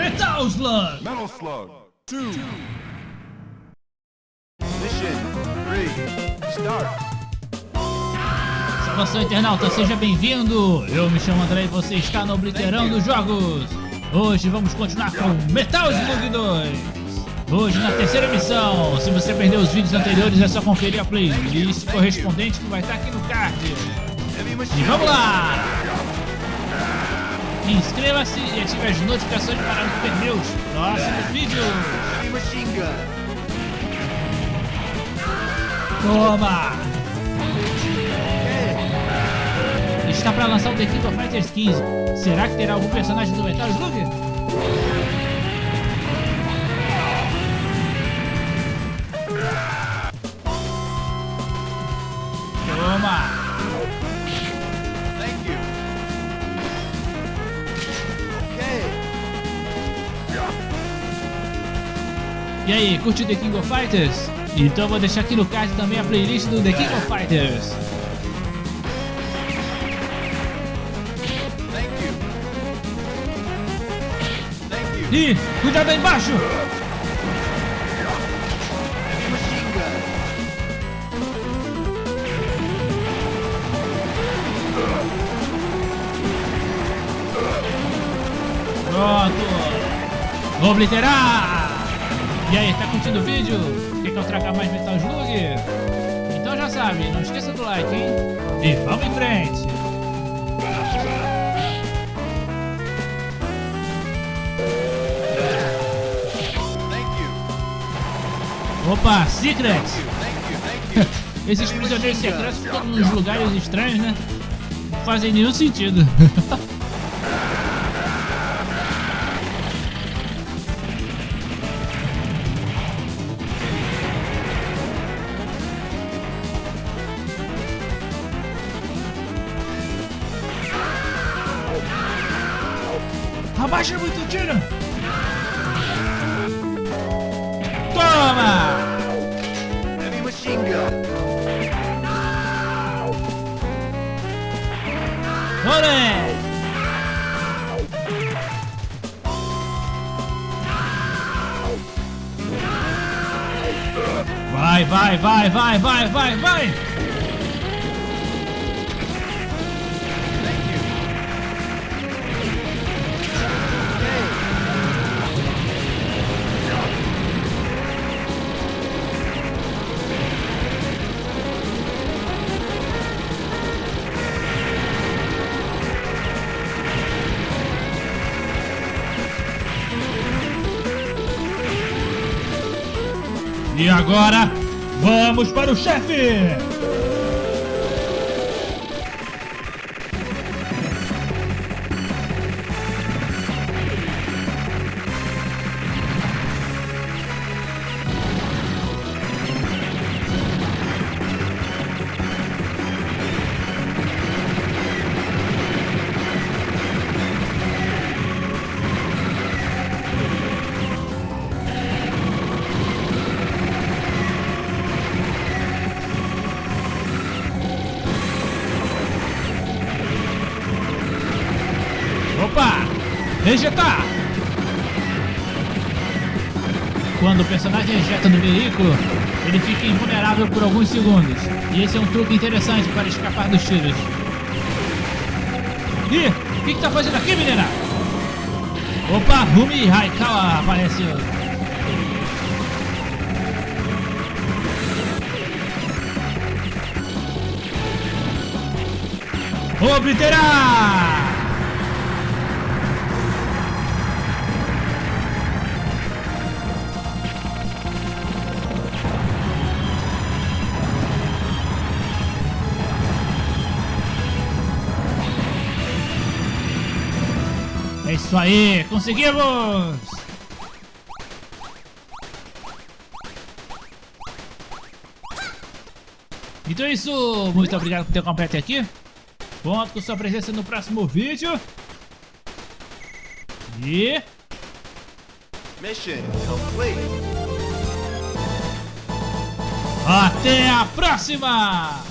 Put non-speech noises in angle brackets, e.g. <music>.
Metal Slug. Metal Slug. Two. Mission three. Start. Saudação internauta, seja bem-vindo! Eu me chamo André e você está no Obliterando Jogos! Hoje vamos continuar com Metal Slug 2! Hoje na terceira missão, se você perdeu os vídeos anteriores é só conferir a playlist correspondente que vai estar aqui no card! E vamos lá! Inscreva-se e ative as notificações para não perder os próximos vídeos! Toma! Está para lançar o The King of Fighters 15. Será que terá algum personagem do Metal Slug? E aí, curte o The King of Fighters? Então vou deixar aqui no card também a playlist do The King of Fighters. Ih, cuidado aí embaixo! Pronto! Vou obliterar! E aí, tá curtindo o vídeo? Quer que eu traga mais Metal Slug? Então já sabe, não esqueça do like, hein? E vamos em frente! Opa, you. <laughs> Esses prisioneiros secretos ficam nos lugares estranhos, né? Não fazem nenhum sentido. <laughs> Abaixa muito o tiro! Toma! Heavy machine gun. Olé! Vai, vai, vai, vai, vai, vai, vai! E agora, vamos para o chefe! Rejetar! Quando o personagem ejeta no veículo, ele fica invulnerável por alguns segundos. E esse é um truque interessante para escapar dos tiros. Ih, o que, que tá fazendo aqui, menina? Opa, Rumi Raikawa apareceu. Obliterar! É isso aí, conseguimos! Então é isso, muito obrigado por ter acompanhado até aqui. Conto com sua presença no próximo vídeo. E... Mission complete. Até a próxima!